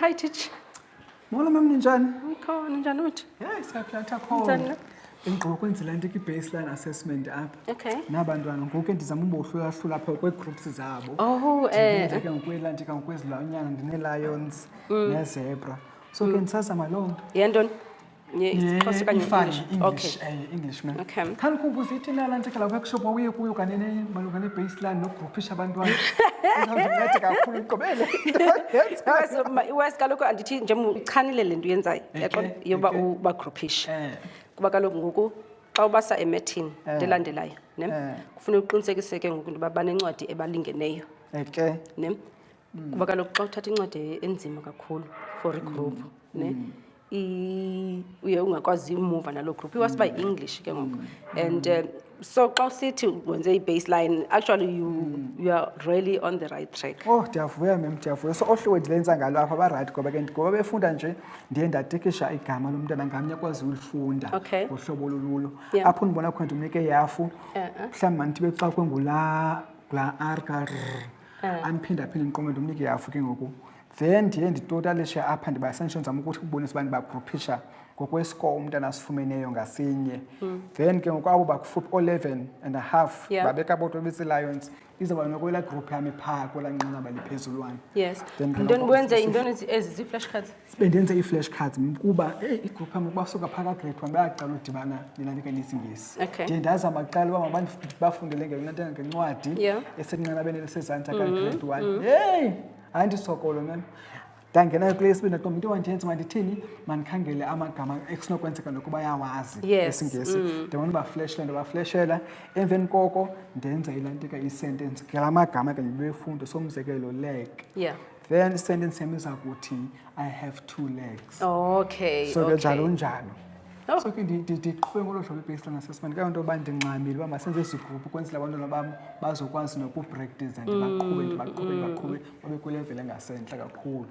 hi teach molo mam ninjani mkhona ninjani uthi heyi siyaplatha khona endiqoba ukwenza laa nto ki-baseline assessment apha okay nabantwana ngoku endizama ubohlulahlula apha kwee-groups zabo oh, eh. ke ngokwelandi ke ngokwezilwanyana ndinee-lions mm. nezebra so ke mm. ndisazama loo nto yentoni isiXhosa okanye English. Okay. Eh, English man. Okay. Khani kumbu sithi nala ntekela workshop wawuye kuyo kanye ne malunga ne baseline no groupisha abantwana. Uzawunceda kakhulu uqobele. Because iwes kaloku andithi nje uchanile le nto yenzayo. Yaqona yoba uba groupisha. Eh. Kuba kaloku ngoku xa ubasa emethini eh. ndelandelayo, ne? Eh. Kufuneka uqinisekiseke ngoku ntoba banencwadi ebalingeneyo. Okay. Ne? Mm. Kuba kaloku xa uthatha incwadi enzima kakhulu for igroup, mm. ne? Mm. i- uye ungakwazi umuva naloo group iwas by english ke ngoku and um, so xa usithi wenze i-baseline actually you, you are really on the right track Oh, ndiyavuya mem, ndiyavuya. So ohliwe ndilenza ngalo apha barayithi ngoba ke ndi- ngoba befunda nje ndiye ndatikisha igama lomntana ngamnye akwazi ulifunda Okay. ngohlobo olululo. Yeah. Apho ndibona khona ndimnike yafu. Uh-uh. Mhlawumbi mandithibe xa kwengula ngula R ka R. Andiphindaphinde ndiqome ndimnike yafu ke ngoku. Then ndiye nditotalishe apha ndibasentsho ndizama ukuthi kubonisa uba ndibagruphisha ngokwescore umntana asifumeneyo ngasinye mm. then ke ngoku abo bakufuphi o-11 and a half yeah. babeka bodwa bezi-lions izawuba nokwela group yami phaa kwela nqanaba liphezulwana yes yintoni bwenze yintoni ezi zii-flash cards bendenze ii-flash cards kuba eyi igroup yam ukuba suka phaa kagrade one bayaqala udibana nilalika nesingesi okay. ndiye ndazama kuqala uba mabandibafundele ngelona nto ngencwadi yeah. esenqanabeni elisezantsi akagrade mm-hmm. one mm-hmm. yeyi hayi ndisokolo nam ndangenayo kule yesibini ndaqomba into ewanjenzi mandithini mandikhangele amagama ekunokwenzeka nokuba yawazi esingesi mm. ndimane ubafleshela ndibafleshela emveni koko ndenza ilantika isentence ngela magama ke ndibefundo somzekelo leg yeah then isentence yam iza kuthi i have two legs okay so ke njalo njalo Oh. so ke ndiqhube ngolo hlobo ibasela nasesmane kayo nto yoba ndingxamile uba masenze ezi gruphu kwenzela abantwana bam bazokwazi nokupractiza ndibaqhube ndibaqhube ndibaqhube babe kwilevele engasentla kakhulu